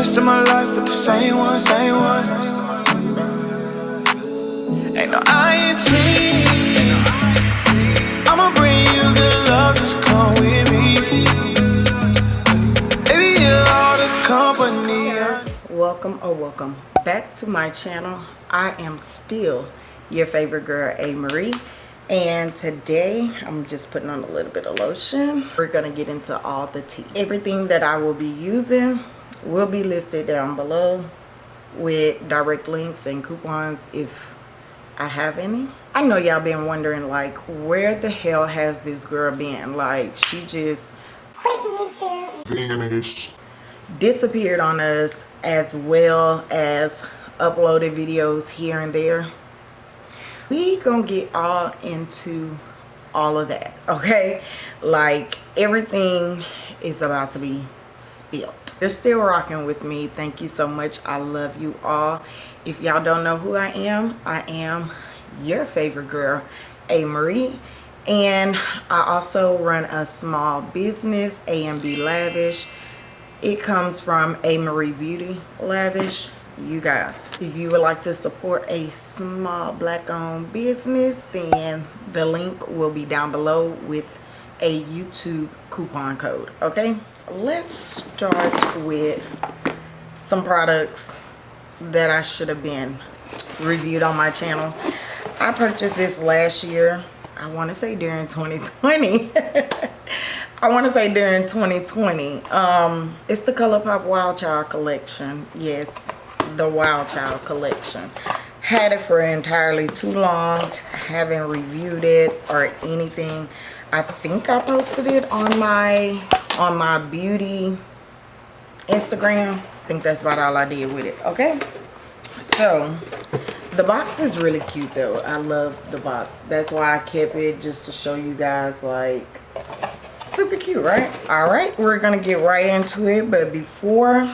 rest of my life with the same one, same one. Ain't no INT. I'ma bring you good love, just come with me. Baby, you're all the company. welcome or welcome back to my channel i am still your favorite girl a marie and today i'm just putting on a little bit of lotion we're gonna get into all the tea everything that i will be using will be listed down below with direct links and coupons if i have any. I know y'all been wondering like where the hell has this girl been? Like she just disappeared on us as well as uploaded videos here and there. We gonna get all into all of that okay? Like everything is about to be spilt. You're still rocking with me. Thank you so much. I love you all. If y'all don't know who i am i am your favorite girl a marie and i also run a small business amb lavish. It comes from a marie beauty lavish. You guys if you would like to support a small black owned business then the link will be down below with a youtube coupon code okay let's start with some products that i should have been reviewed on my channel i purchased this last year i want to say during 2020 I want to say during 2020. Um, it's the ColourPop Wild Child collection. Yes, the Wild Child collection. Had it for entirely too long. haven't reviewed it or anything. I think I posted it on my on my beauty Instagram. I think that's about all I did with it. Okay. So the box is really cute though. I love the box. That's why I kept it just to show you guys like super cute right all right we're gonna get right into it but before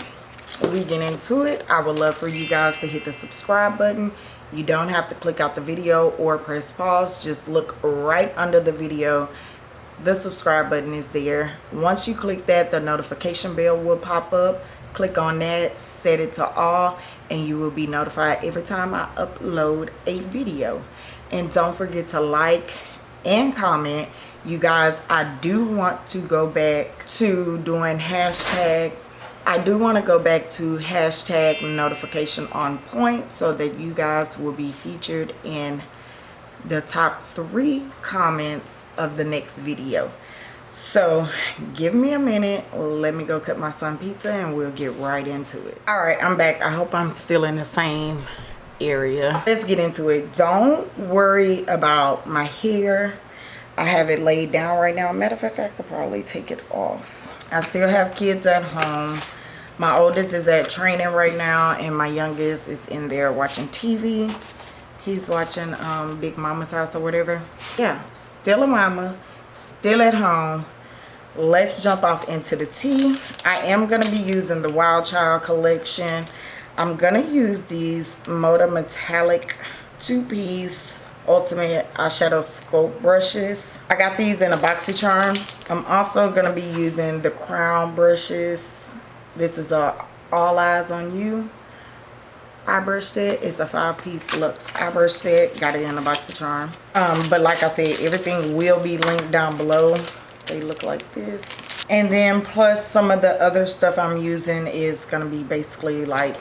we get into it i would love for you guys to hit the subscribe button you don't have to click out the video or press pause just look right under the video the subscribe button is there. Once you click that the notification bell will pop up. Click on that set it to all and you will be notified every time i upload a video. And don't forget to like and comment. You guys i do want to go back to doing hashtag i do want to go back to hashtag notification on point so that you guys will be featured in the top three comments of the next video so give me a minute let me go cut my son pizza and we'll get right into it all right i'm back i hope i'm still in the same area let's get into it don't worry about my hair I have it laid down right now. Matter of fact, I could probably take it off. I still have kids at home. My oldest is at training right now and my youngest is in there watching TV. He's watching um, Big Mama's House or whatever. Yeah, still a mama, still at home. Let's jump off into the tea. I am going to be using the Wild Child collection. I'm going to use these Moda Metallic two-piece ultimate eyeshadow sculpt brushes i got these in a BoxyCharm i'm also going to be using the crown brushes this is a all eyes on you eye brush set it's a five piece luxe eye brush set got it in a BoxyCharm um, but like i said everything will be linked down below they look like this and then plus some of the other stuff i'm using is going to be basically like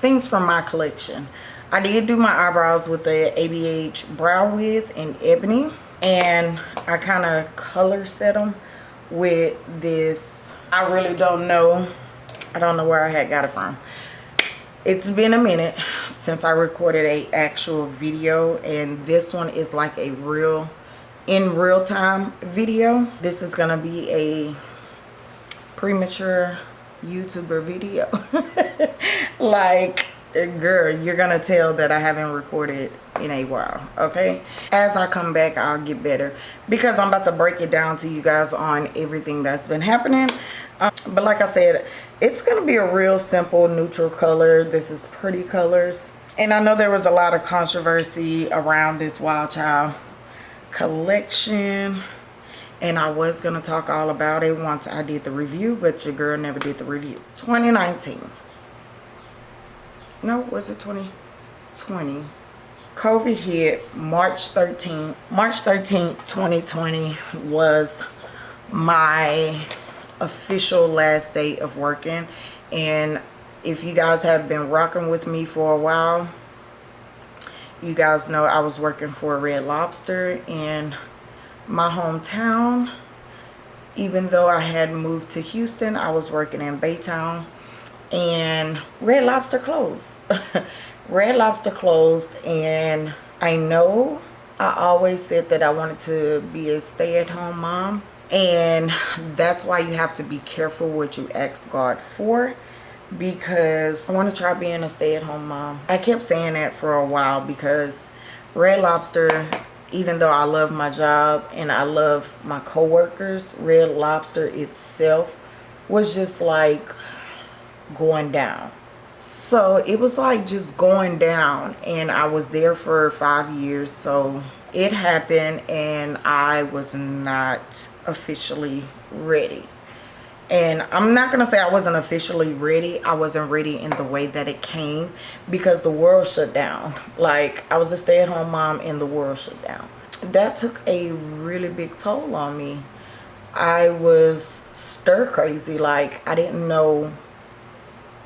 things from my collection I did do my eyebrows with the ABH Brow Wiz in Ebony. And I kind of color set them with this. I really don't know. I don't know where I had got it from. It's been a minute since I recorded a actual video. And this one is like a real, in real time video. This is going to be a premature YouTuber video. like girl you're gonna tell that i haven't recorded in a while okay as i come back i'll get better because i'm about to break it down to you guys on everything that's been happening um, but like i said it's gonna be a real simple neutral color. This is pretty colors. And i know there was a lot of controversy around this wild child collection. And I was gonna talk all about it once I did the review but your girl never did the review. 2019 no was it 2020 COVID hit March 13 March 13th 2020 was my official last day of working. And if you guys have been rocking with me for a while you guys know I was working for Red Lobster in my hometown. Even though I had moved to Houston I was working in Baytown. And Red Lobster closed. Red Lobster closed. And I know I always said that I wanted to be a stay-at-home mom and that's why you have to be careful what you ask God for because I want to try being a stay-at-home mom. I kept saying that for a while because Red Lobster, even though I love my job and I love my coworkers, Red Lobster itself was just like going down. So it was like just going down and I was there for five years. So it happened and I was not officially ready. And i'm not gonna say i wasn't officially ready i wasn't ready in the way that it came because the world shut down. Like i was a stay-at-home mom and the world shut down. That took a really big toll on me. I was stir crazy like i didn't know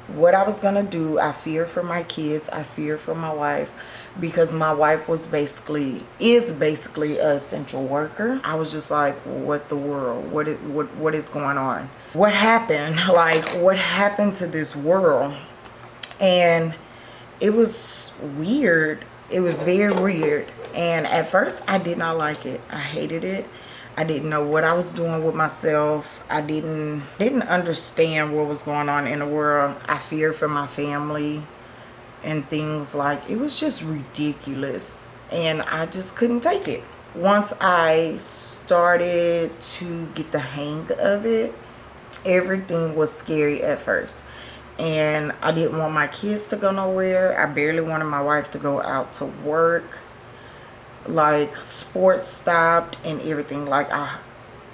what i was gonna do. I feared for my kids i feared for my wife because my wife was basically is basically a essential worker. I was just like what the world what is what what is going on? What happened? Like what happened to this world? And it was weird. It was very weird. And at first i did not like it. I hated it. I didn't know what i was doing with myself. I didn't didn't understand what was going on in the world. I feared for my family and things like it was just ridiculous and i just couldn't take it once i started to get the hang of it everything was scary at first and I didn't want my kids to go nowhere. I barely wanted my wife to go out to work. Like sports stopped and everything. Like I,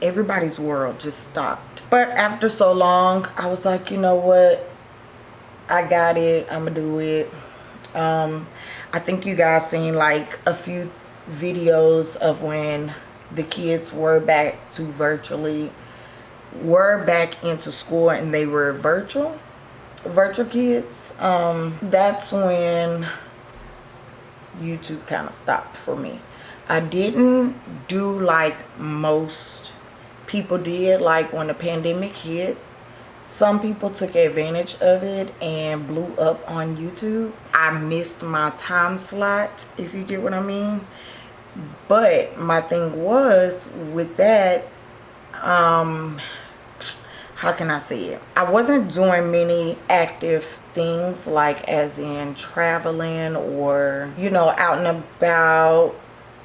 everybody's world just stopped. But after so long, I was like, you know what? I got it. I'm gonna do it. Um, I think you guys seen like a few videos of when the kids were back to virtually were back into school and they were virtual virtual kids um that's when youtube kind of stopped for me i didn't do like most people did like when the pandemic hit some people took advantage of it and blew up on youtube i missed my time slot if you get what i mean but my thing was with that um how can I say it? I wasn't doing many active things like as in traveling or, you know, out and about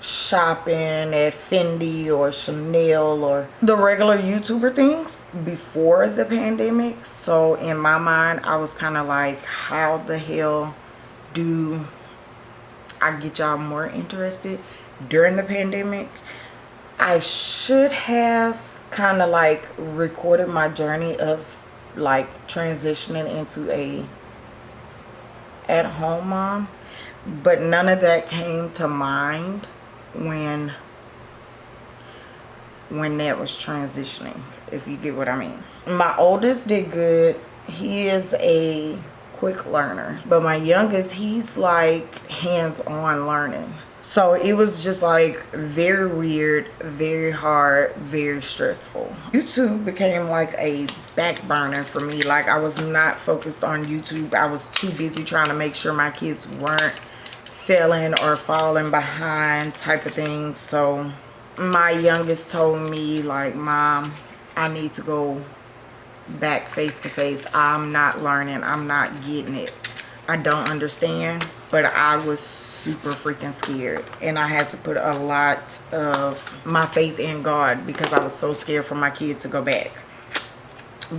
shopping at Fendi or Chanel or the regular YouTuber things before the pandemic. So in my mind, I was kind of like, how the hell do I get y'all more interested during the pandemic? I should have kind of like recorded my journey of like transitioning into a at home mom but none of that came to mind when when that was transitioning if you get what I mean. My oldest did good. He is a quick learner but my youngest he's like hands-on learning. So it was just like very weird very hard very stressful. Youtube became like a back burner for me. Like i was not focused on youtube. I was too busy trying to make sure my kids weren't failing or falling behind type of thing. So my youngest told me like mom i need to go back face to face i'm not learning. I'm not getting it. I don't understand but I was super freaking scared and I had to put a lot of my faith in God because I was so scared for my kid to go back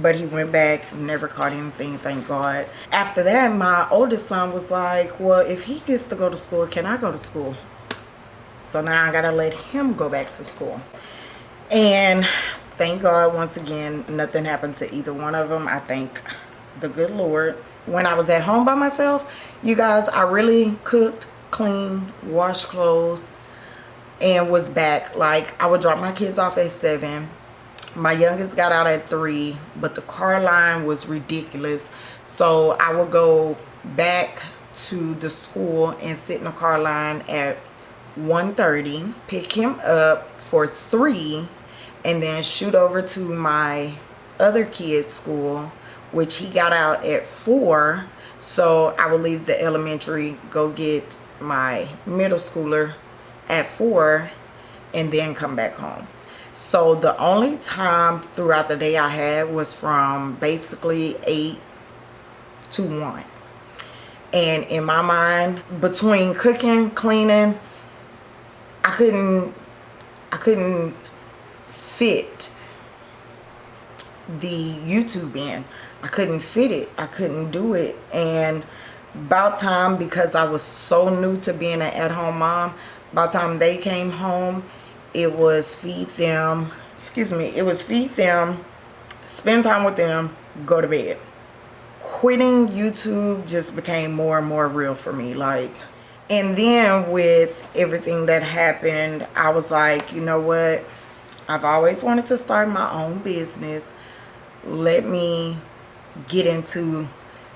but he went back never caught anything thank god after that my oldest son was like well if he gets to go to school can i go to school so now i gotta let him go back to school And thank God, once again, nothing happened to either one of them. I thank the good Lord. When I was at home by myself, you guys, I really cooked, cleaned, washed clothes, and was back. Like, I would drop my kids off at 7. My youngest got out at 3, but the car line was ridiculous. So I would go back to the school and sit in the car line at 1.30, pick him up for 3, and then shoot over to my other kid's school, which he got out at 4. So I would leave the elementary, go get my middle schooler at 4, and then come back home. So the only time throughout the day I had was from basically 8 to 1 and in my mind between cooking cleaning i couldn't i couldn't fit the youtube in. I couldn't fit it. I couldn't do it. And about time because i was so new to being an at-home mom by the time they came home it was feed them excuse me it was feed them spend time with them go to bed quitting YouTube just became more and more real for me. Like, and then with everything that happened, I was like, you know what? I've always wanted to start my own business. Let me get into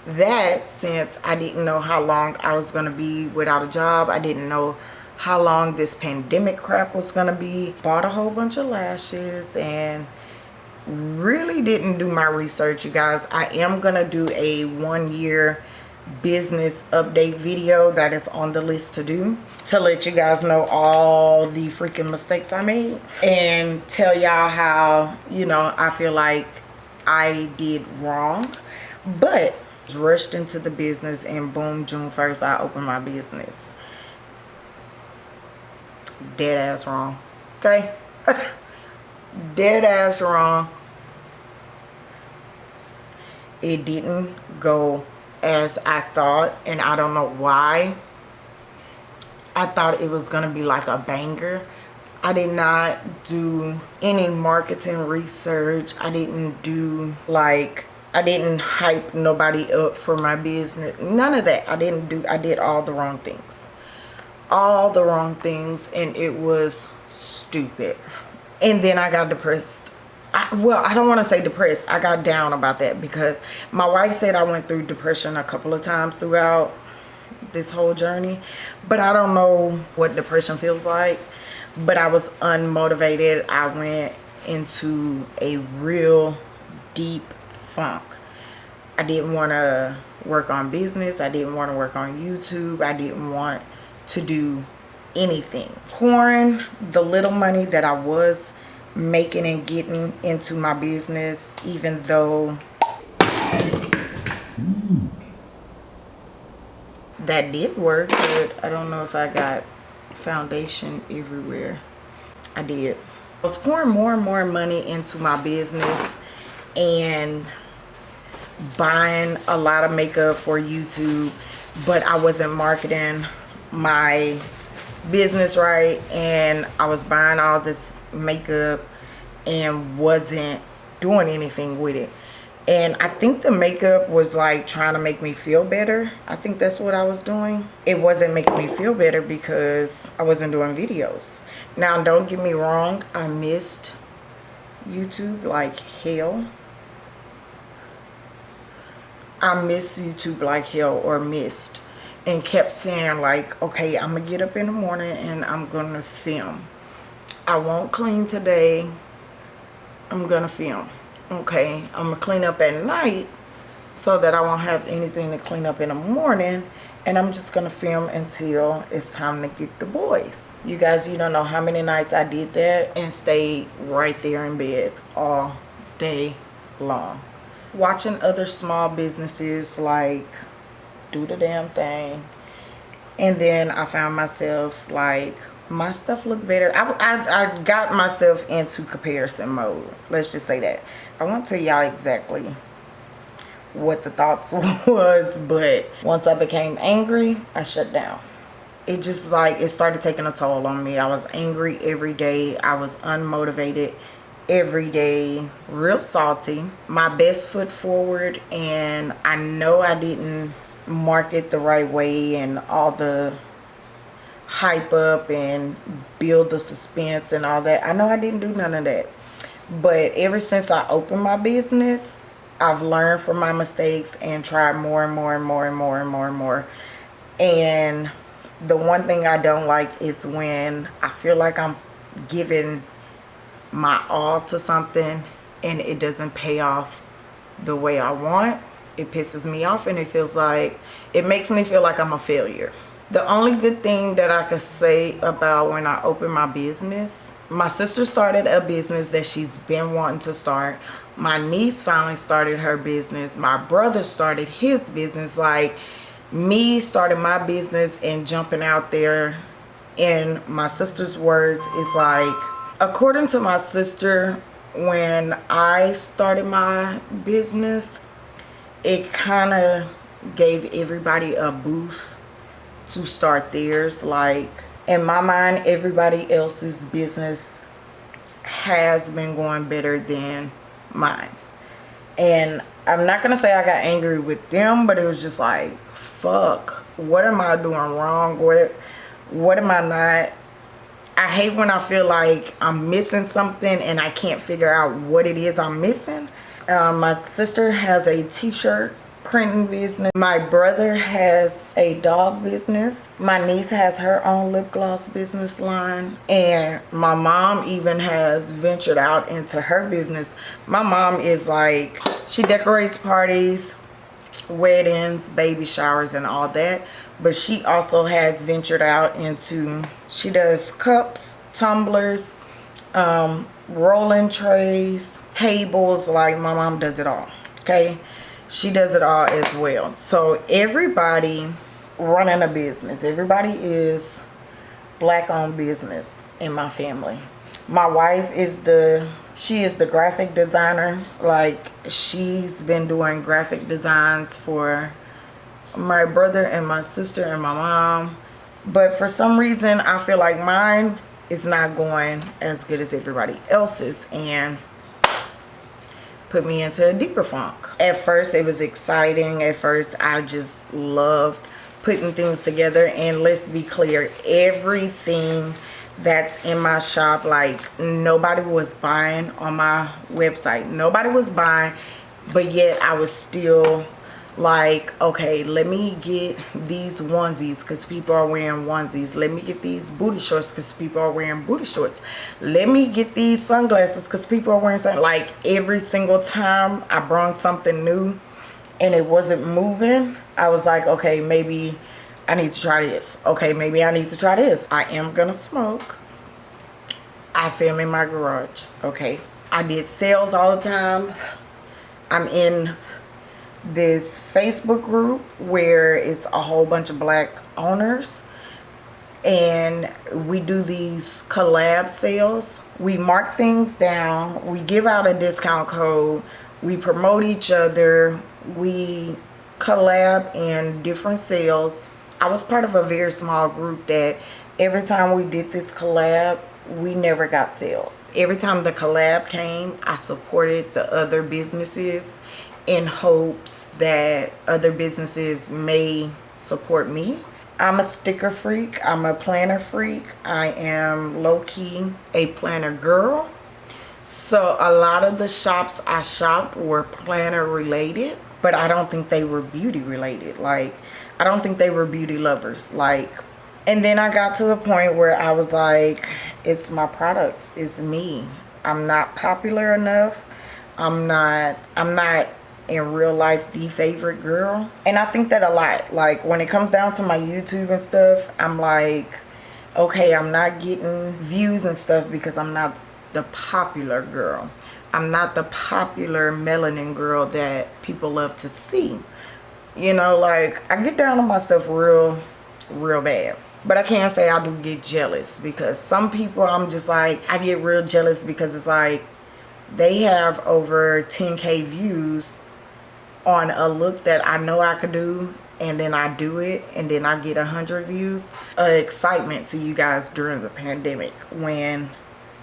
that since I didn't know how long I was going to be without a job. I didn't know how long this pandemic crap was to be. Bought a whole bunch of lashes and really didn't do my research you guys. I am gonna do a one year business update video that is on the list to do to let you guys know all the freaking mistakes i made and tell y'all how you know i feel like i did wrong. But rushed into the business and boom june 1st i opened my business dead ass wrong okay dead ass wrong it didn't go as I thought and I don't know why. I thought it was going to be like a banger. I did not do any marketing research. I didn't do like I didn't hype nobody up for my business. None of that. I didn't do I did all the wrong things. All the wrong things and it was stupid. And then I got depressed I, well, I don't want to say depressed. I got down about that because my wife said I went through depression a couple of times throughout this whole journey. But I don't know what depression feels like. But I was unmotivated. I went into a real deep funk. I didn't want to work on business. I didn't want to work on YouTube. I didn't want to do anything. Pouring the little money that I was making and getting into my business even though that did work but I don't know if I got foundation everywhere I did I was pouring more and more money into my business and buying a lot of makeup for YouTube but I wasn't marketing my business right? And I was buying all this makeup and wasn't doing anything with it. And I think the makeup was like trying to make me feel better. I think that's what I was doing. It wasn't making me feel better because I wasn't doing videos. Now don't get me wrong I missed YouTube like hell. I miss YouTube like hell or missed and kept saying like okay i'm gonna get up in the morning and i'm gonna film. I won't clean today. I'm gonna film okay? I'm gonna clean up at night so that i won't have anything to clean up in the morning and i'm just gonna film until it's time to get the boys. You guys you don't know how many nights i did that and stayed right there in bed all day long. Watching other small businesses like do the damn thing. And then i found myself like my stuff looked better. I, I, I got myself into comparison mode. Let's just say that. I won't tell y'all exactly what the thoughts was but once i became angry i shut down. It just like it started taking a toll on me. I was angry every day. I was unmotivated every day. Real salty. My best foot forward and i know i didn't market the right way and all the hype up and build the suspense and all that. I know i didn't do none of that. But ever since i opened my business i've learned from my mistakes and tried more and more and more and more and more and more. And the one thing i don't like is when i feel like i'm giving my all to something and it doesn't pay off the way I want, it pisses me off and it feels like, it makes me feel like I'm a failure. The only good thing that I could say about when I opened my business, my sister started a business that she's been wanting to start. My niece finally started her business. My brother started his business. Like me starting my business and jumping out there in my sister's words is like according to my sister when i started my business it kind of gave everybody a boost to start theirs like in my mind everybody else's business has been going better than mine and i'm not gonna say i got angry with them but it was just like fuck what am i doing wrong what what am i not I hate when I feel like I'm missing something and I can't figure out what it is I'm missing. Um, my sister has a t-shirt printing business. My brother has a dog business. My niece has her own lip gloss business line. And my mom even has ventured out into her business. My mom is like, she decorates parties, weddings, baby showers and all that but she also has ventured out into she does cups tumblers um, rolling trays tables like my mom does it all okay? She does it all as well. So everybody running a business. Everybody is black owned business in my family. My wife is the she is the graphic designer. Like she's been doing graphic designs for my brother and my sister and my mom. But for some reason i feel like mine is not going as good as everybody else's. And put me into a deeper funk. At first it was exciting. At first i just loved putting things together. And let's be clear everything that's in my shop like nobody was buying on my website. Nobody was buying but yet i was still like okay let me get these onesies because people are wearing onesies. Let me get these booty shorts because people are wearing booty shorts. Let me get these sunglasses because people are wearing something like every single time i brought something new and it wasn't moving i was like okay maybe i need to try this. Okay maybe i need to try this. I am gonna smoke. I film in my garage okay? I did sales all the time. I'm in this Facebook group where it's a whole bunch of black owners and we do these collab sales. We mark things down, we give out a discount code, we promote each other, we collab in different sales. I was part of a very small group that every time we did this collab, we never got sales. Every time the collab came, I supported the other businesses in hopes that other businesses may support me. I'm a sticker freak. I'm a planner freak. I am low-key a planner girl. So a lot of the shops I shopped were planner related, but I don't think they were beauty related. Like, I don't think they were beauty lovers. Like, and then I got to the point where I was like, it's my products. It's me. I'm not popular enough. I'm not, I'm not in real life the favorite girl. And i think that a lot. Like when it comes down to my youtube and stuff i'm like okay i'm not getting views and stuff because i'm not the popular girl. I'm not the popular melanin girl that people love to see. You know like i get down on myself real real bad. But i can't say i do get jealous because some people i'm just like i get real jealous because it's like they have over 10k views on a look that I know I could do and then I do it and then I get a hundred views. Uh, excitement to you guys during the pandemic when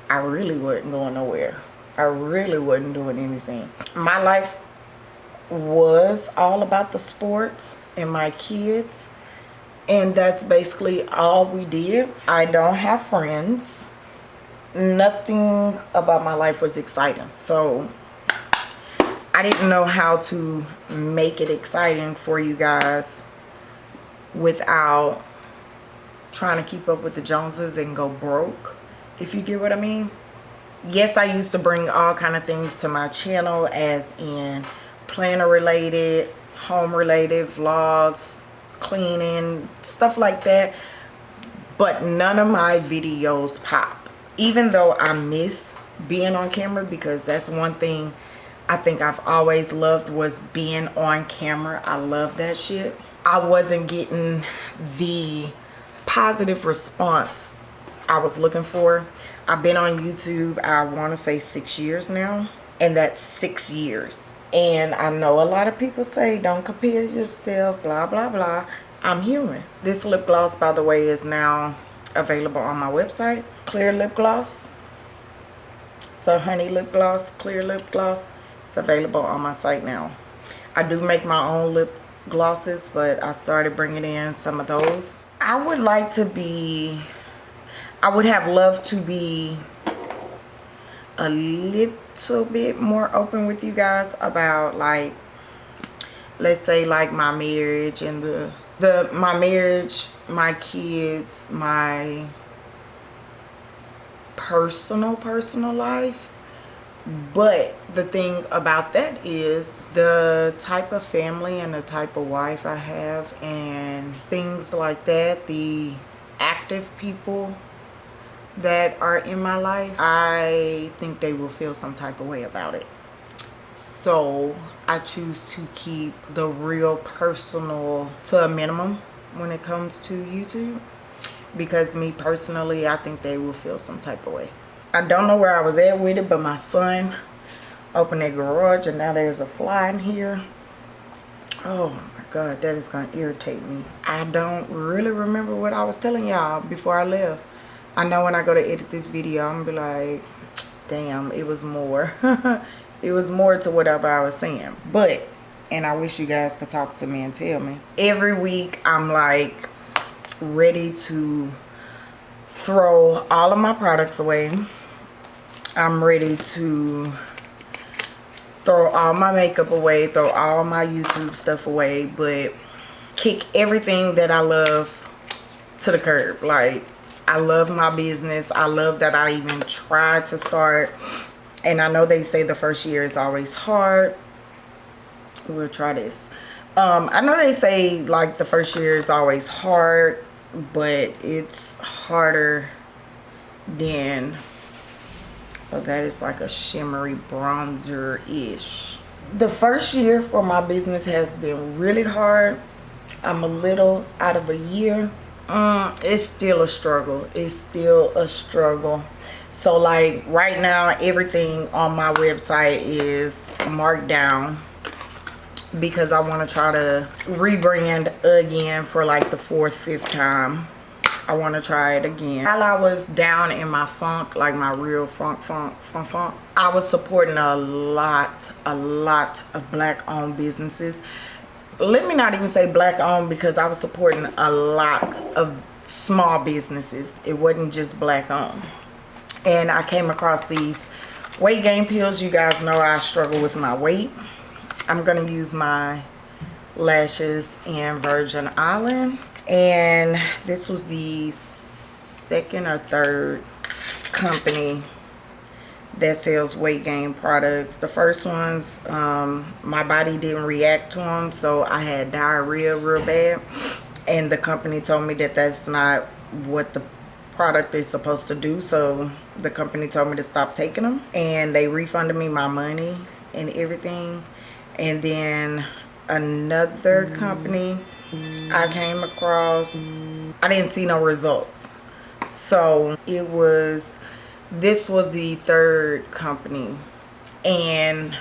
I really wasn't going nowhere. I really wasn't doing anything. My life was all about the sports and my kids and that's basically all we did. I don't have friends. Nothing about my life was exciting. So I didn't know how to make it exciting for you guys without trying to keep up with the Joneses and go broke, if you get what I mean. Yes, I used to bring all kind of things to my channel as in planner related, home related, vlogs, cleaning, stuff like that. But none of my videos pop. Even though I miss being on camera because that's one thing I think I've always loved was being on camera. I love that shit. I wasn't getting the positive response I was looking for. I've been on YouTube, I want to say six years now. And that's six years. And I know a lot of people say, don't compare yourself, blah, blah, blah. I'm human. This lip gloss, by the way, is now available on my website. Clear lip gloss. So honey lip gloss, clear lip gloss it's available on my site now. I do make my own lip glosses, but I started bringing in some of those. I would like to be, I would have loved to be a little bit more open with you guys about like, let's say like my marriage and the, the, my marriage, my kids, my personal, personal life but the thing about that is the type of family and the type of wife I have and things like that the active people that are in my life I think they will feel some type of way about it. So I choose to keep the real personal to a minimum when it comes to YouTube because me personally I think they will feel some type of way I don't know where I was at with it, but my son opened a garage and now there's a fly in here. Oh my God, that is going to irritate me. I don't really remember what I was telling y'all before I left. I know when I go to edit this video, I'm going to be like, damn, it was more. it was more to whatever I was saying. But, and I wish you guys could talk to me and tell me. Every week, I'm like ready to throw all of my products away I'm ready to throw all my makeup away, throw all my YouTube stuff away, but kick everything that I love to the curb. Like, I love my business. I love that I even tried to start. And I know they say the first year is always hard. We'll try this. Um, I know they say like the first year is always hard, but it's harder than Oh, that is like a shimmery bronzer-ish. The first year for my business has been really hard. I'm a little out of a year. Um, it's still a struggle. It's still a struggle. So like right now, everything on my website is marked down because I want to try to rebrand again for like the fourth, fifth time. I want to try it again. While I was down in my funk, like my real funk, funk, funk, funk, I was supporting a lot, a lot of black owned businesses. Let me not even say black owned because I was supporting a lot of small businesses. It wasn't just black owned. And I came across these weight gain pills. You guys know I struggle with my weight. I'm going to use my lashes in Virgin Island and this was the second or third company that sells weight gain products. The first ones um, my body didn't react to them so i had diarrhea real bad. And the company told me that that's not what the product is supposed to do so the company told me to stop taking them and they refunded me my money and everything. And then another company I came across. I didn't see no results. So it was this was the third company. And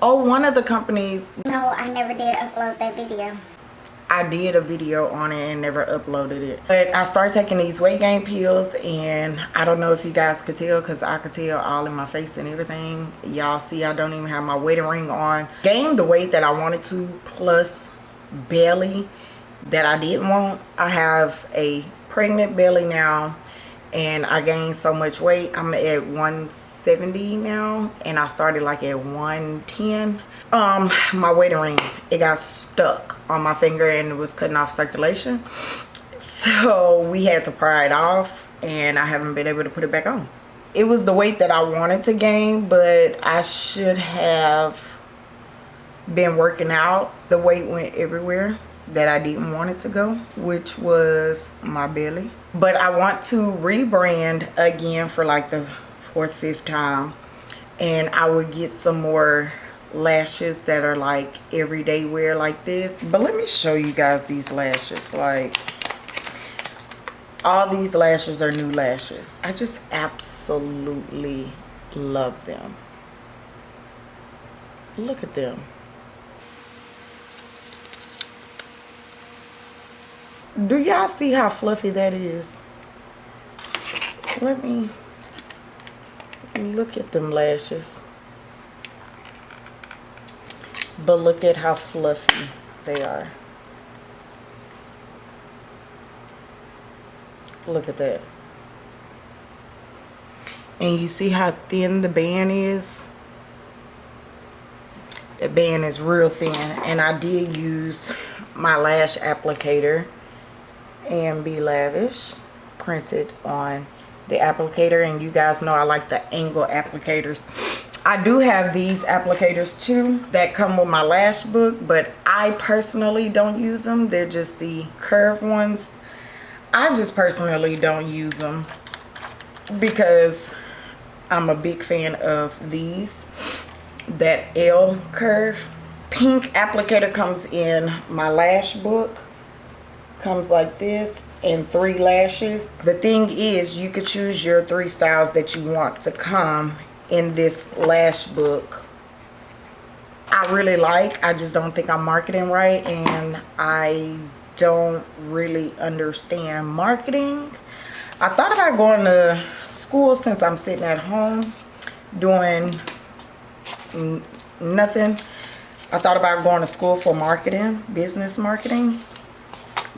oh one of the companies no I never did upload that video I did a video on it and never uploaded it. But I started taking these weight gain pills and I don't know if you guys could tell because I could tell all in my face and everything. Y'all see I don't even have my wedding ring on. Gained the weight that I wanted to plus belly that I didn't want. I have a pregnant belly now and I gained so much weight. I'm at 170 now and I started like at 110. Um, my wedding ring, it got stuck on my finger and it was cutting off circulation. So we had to pry it off and I haven't been able to put it back on. It was the weight that I wanted to gain, but I should have been working out. The weight went everywhere that I didn't want it to go, which was my belly. But I want to rebrand again for like the fourth, fifth time. And I would get some more lashes that are like everyday wear like this. But let me show you guys these lashes. Like all these lashes are new lashes. I just absolutely love them. Look at them. do y'all see how fluffy that is let me look at them lashes but look at how fluffy they are. Look at that. And you see how thin the band is? The band is real thin. And I did use my lash applicator and Be Lavish printed on the applicator. And you guys know I like the angle applicators I do have these applicators too that come with my lash book but I personally don't use them. They're just the curved ones. I just personally don't use them because I'm a big fan of these. That L curve pink applicator comes in my lash book comes like this and three lashes. The thing is you could choose your three styles that you want to come in this lash book I really like I just don't think I'm marketing right and I don't really understand marketing. I thought about going to school since I'm sitting at home doing nothing. I thought about going to school for marketing business marketing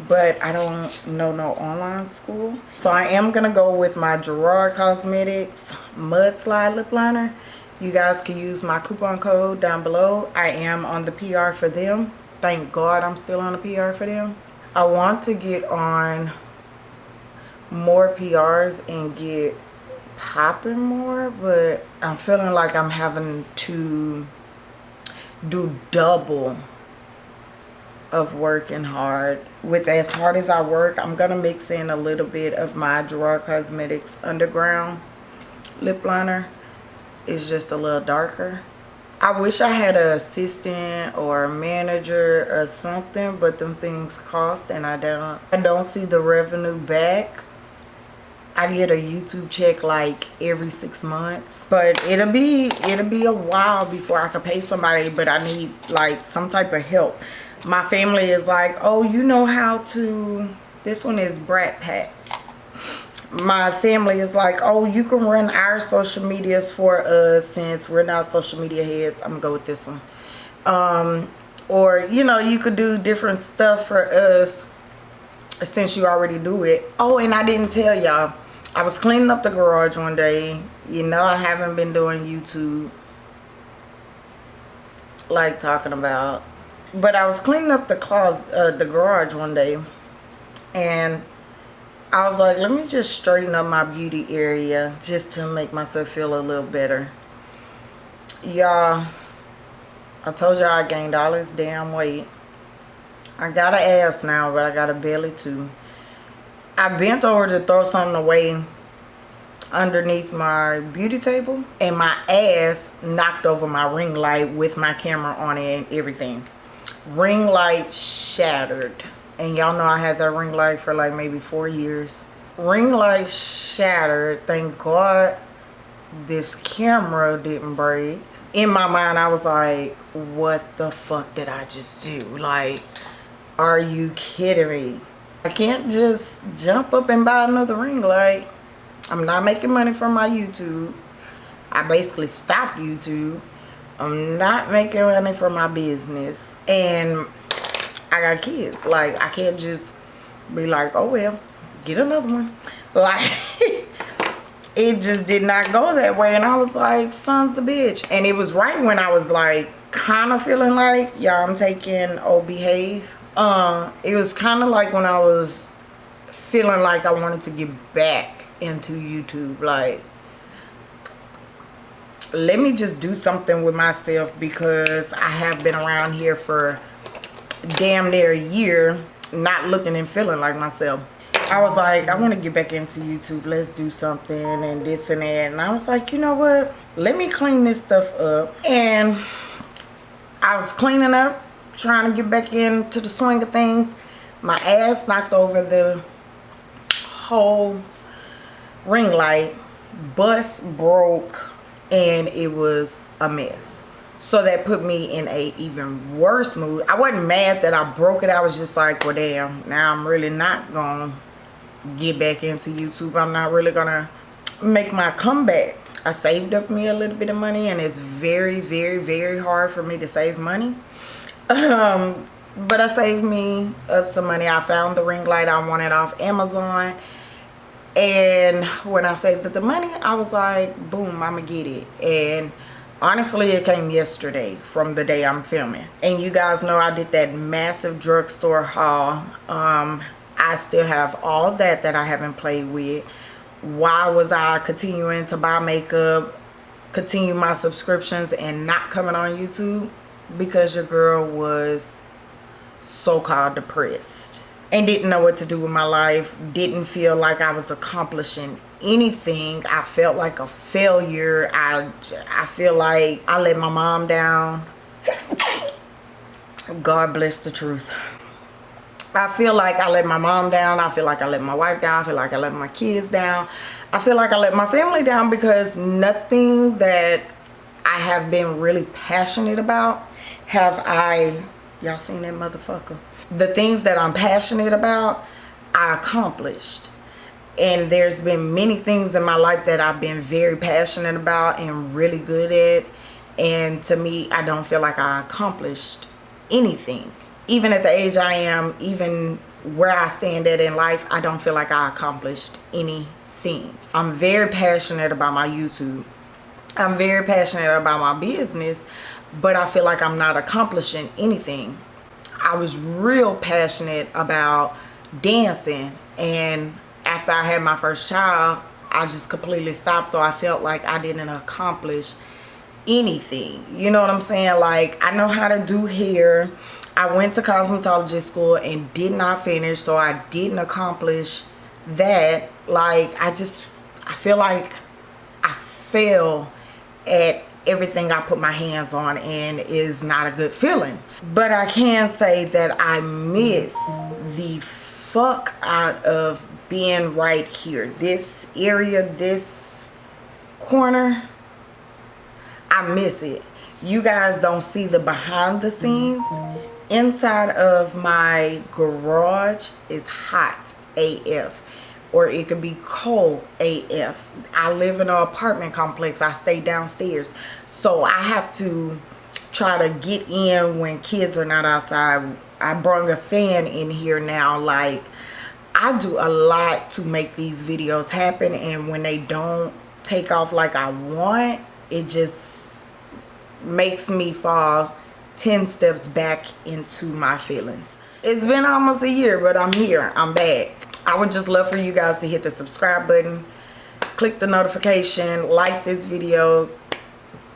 but I don't know no online school. So I am going to go with my Gerard Cosmetics Mudslide Lip Liner. You guys can use my coupon code down below. I am on the PR for them. Thank God I'm still on the PR for them. I want to get on more PRs and get popping more, but I'm feeling like I'm having to do double of working hard. With as hard as I work, I'm going to mix in a little bit of my Gerard Cosmetics Underground lip liner. It's just a little darker. I wish I had an assistant or a manager or something, but them things cost and I don't I don't see the revenue back. I get a YouTube check like every six months. But it'll be it'll be a while before I can pay somebody, but I need like some type of help my family is like oh you know how to this one is brat pack. My family is like oh you can run our social medias for us since we're not social media heads. I'm gonna go with this one. Um or you know you could do different stuff for us since you already do it. Oh and i didn't tell y'all i was cleaning up the garage one day. You know i haven't been doing youtube like talking about but I was cleaning up the closet, uh, the garage one day, and I was like, let me just straighten up my beauty area just to make myself feel a little better. Y'all, I told y'all I gained all this damn weight. I got an ass now, but I got a belly too. I bent over to throw something away underneath my beauty table and my ass knocked over my ring light with my camera on it and everything ring light shattered and y'all know I had that ring light for like maybe four years ring light shattered thank god this camera didn't break in my mind I was like what the fuck did I just do like Are you kidding me? I can't just jump up and buy another ring light. I'm not making money from my YouTube. I basically stopped YouTube. I'm not making money for my business. And I got kids. Like, I can't just be like, oh, well, get another one. Like, it just did not go that way. And I was like, sons a bitch. And it was right when I was like, kind of feeling like, y'all, I'm taking old behave. Uh, it was kind of like when I was feeling like I wanted to get back into YouTube. Like, let me just do something with myself because I have been around here for damn near a year not looking and feeling like myself. I was like, I want to get back into YouTube. Let's do something and this and that. And I was like, you know what? Let me clean this stuff up. And I was cleaning up, trying to get back into the swing of things. My ass knocked over the whole ring light. Bus broke and it was a mess. So that put me in a even worse mood. I wasn't mad that i broke it. I was just like well damn now i'm really not gonna get back into youtube. I'm not really gonna make my comeback. I saved up me a little bit of money and it's very very very hard for me to save money. Um but i saved me up some money. I found the ring light. I wanted off amazon and when I saved the money I was like boom I'm gonna get it. And honestly it came yesterday from the day I'm filming. And you guys know I did that massive drugstore haul. Um, I still have all that that I haven't played with. Why was I continuing to buy makeup continue my subscriptions and not coming on YouTube? Because your girl was so-called depressed and didn't know what to do with my life didn't feel like i was accomplishing anything. I felt like a failure. I i feel like i let my mom down. God bless the truth. I feel like i let my mom down. I feel like i let my wife down. I feel like i let my kids down. I feel like i let my family down because nothing that i have been really passionate about have i y'all seen that motherfucker the things that I'm passionate about, I accomplished. And there's been many things in my life that I've been very passionate about and really good at. And to me, I don't feel like I accomplished anything. Even at the age I am, even where I stand at in life, I don't feel like I accomplished anything. I'm very passionate about my YouTube. I'm very passionate about my business, but I feel like I'm not accomplishing anything. I was real passionate about dancing and after I had my first child I just completely stopped so I felt like I didn't accomplish anything. You know what I'm saying? Like I know how to do hair. I went to cosmetology school and did not finish so I didn't accomplish that. Like I just I feel like I fail at everything I put my hands on and is not a good feeling. But I can say that I miss the fuck out of being right here. This area, this corner, I miss it. You guys don't see the behind the scenes. Inside of my garage is hot AF or it could be cold AF. I live in an apartment complex. I stay downstairs. So I have to try to get in when kids are not outside. I brought a fan in here now. Like, I do a lot to make these videos happen. And when they don't take off like I want, it just makes me fall 10 steps back into my feelings. It's been almost a year, but I'm here. I'm back. I would just love for you guys to hit the subscribe button, click the notification, like this video,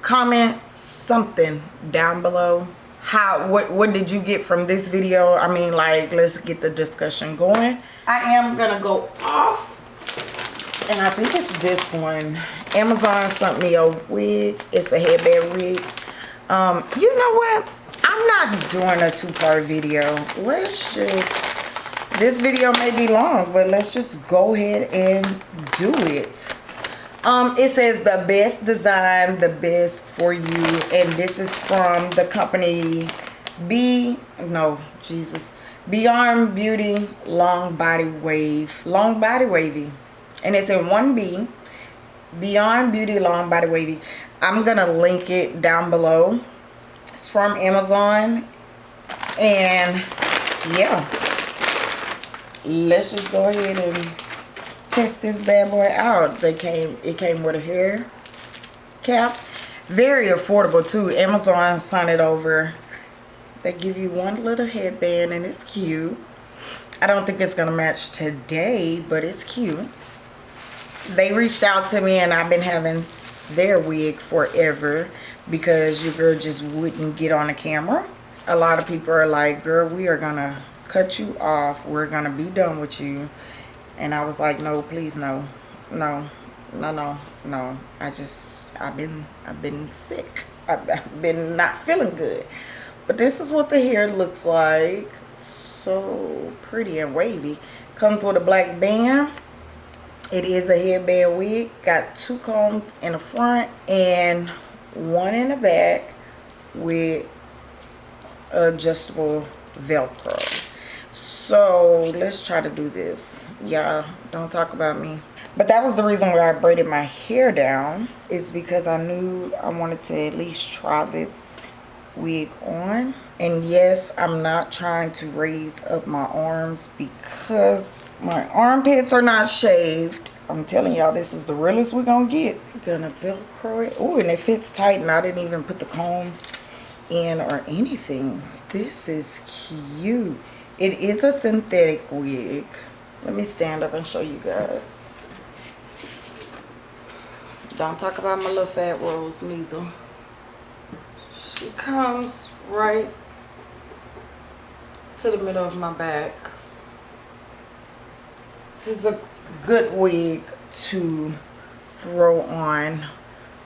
comment something down below. How what what did you get from this video? I mean like let's get the discussion going. I am gonna go off and I think it's this one. Amazon sent me a wig. It's a headband wig. Um, you know what? I'm not doing a two-part video. Let's just this video may be long but let's just go ahead and do it um it says the best design the best for you and this is from the company b no jesus Beyond Beauty Long Body Wave. Long Body Wavy. And it's in 1B. Beyond Beauty Long Body Wavy. I'm to link it down below. It's from Amazon. And yeah. Let's just go ahead and test this bad boy out. They came it came with a hair cap. Very affordable too. Amazon sent it over they give you one little headband and it's cute. I don't think it's going to match today, but it's cute. They reached out to me and I've been having their wig forever because your girl just wouldn't get on the camera. A lot of people are like, girl, we are going to cut you off. We're to be done with you. And I was like, no, please, no. No, no, no, no. I just, I've been, I've been sick. I've been not feeling good. But this is what the hair looks like. So pretty and wavy. Comes with a black band. It is a headband wig. Got two combs in the front and one in the back with adjustable velcro so let's try to do this. Y'all don't talk about me. But that was the reason why i braided my hair down is because i knew i wanted to at least try this wig on. And yes i'm not trying to raise up my arms because my armpits are not shaved. I'm telling y'all this is the realest we're gonna get. Gonna velcro it. Oh and it fits tight and i didn't even put the combs in or anything. This is cute it is a synthetic wig let me stand up and show you guys don't talk about my little fat rolls neither she comes right to the middle of my back. This is a good wig to throw on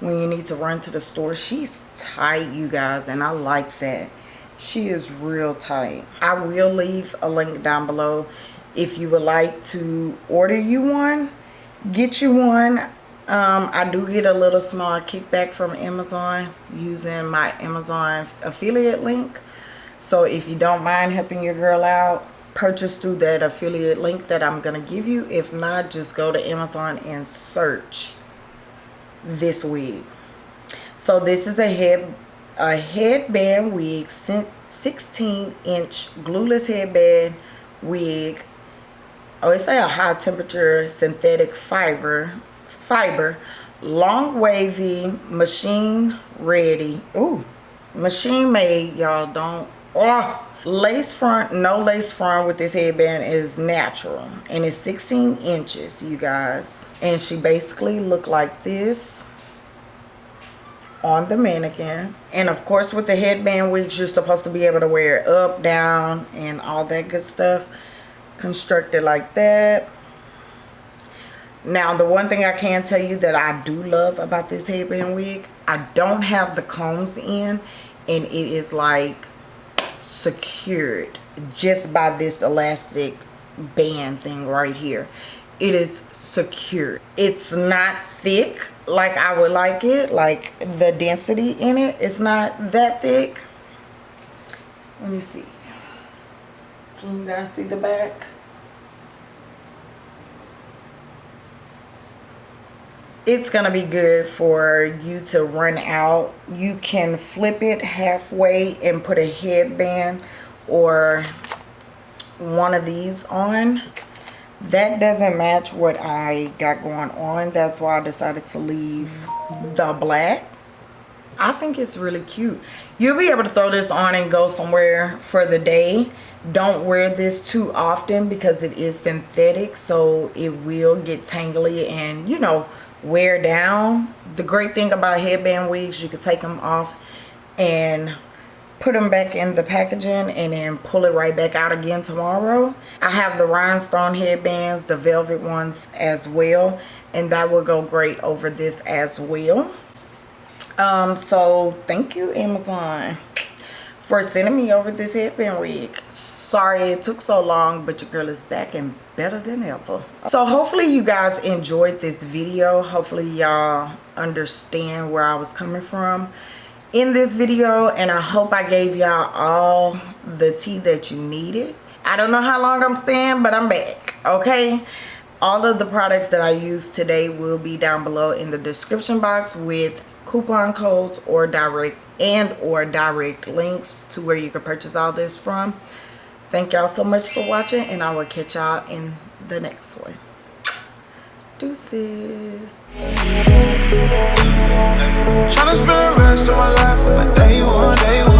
when you need to run to the store. She's tight, you guys, and I like that. She is real tight. I will leave a link down below if you would like to order you one. Get you one um, I do get a little small kickback from Amazon using my Amazon affiliate link. So if you don't mind helping your girl out, purchase through that affiliate link that I'm to give you. If not, just go to Amazon and search this wig. So this is a head a headband wig, 16 inch glueless headband wig. Oh, it's a high temperature synthetic fiber fiber. Long wavy machine ready. Ooh, machine made y'all don't oh. Lace front no lace front with this headband is natural. And it's 16 inches you guys. And she basically looked like this on the mannequin and of course with the headband wigs you're supposed to be able to wear it up down and all that good stuff constructed like that now, the one thing I can tell you that I do love about this headband wig, I don't have the combs in and it is like secured just by this elastic band thing right here. It is secure. It's not thick like I would like it, like the density in it it is not that thick. Let me see. Can you guys see the back? it's to be good for you to run out. You can flip it halfway and put a headband or one of these on. That doesn't match what I got going on. That's why I decided to leave the black. I think it's really cute. You'll be able to throw this on and go somewhere for the day. Don't wear this too often because it is synthetic. So it will get tangly and, you know, wear down. The great thing about headband wigs, you can take them off and put them back in the packaging and then pull it right back out again tomorrow. I have the rhinestone headbands, the velvet ones as well. And that will go great over this as well. Um, so thank you Amazon for sending me over this headband wig sorry it took so long but your girl is back and better than ever so hopefully you guys enjoyed this video hopefully y'all understand where i was coming from in this video and i hope i gave y'all all the tea that you needed I don't know how long I'm staying, but I'm back, okay? All of the products that I use today will be down below in the description box with coupon codes or direct and or direct links to where you can purchase all this from. Thank y'all so much for watching and I will catch y'all in the next one. Deuces. Tryna spend the rest of my life with my day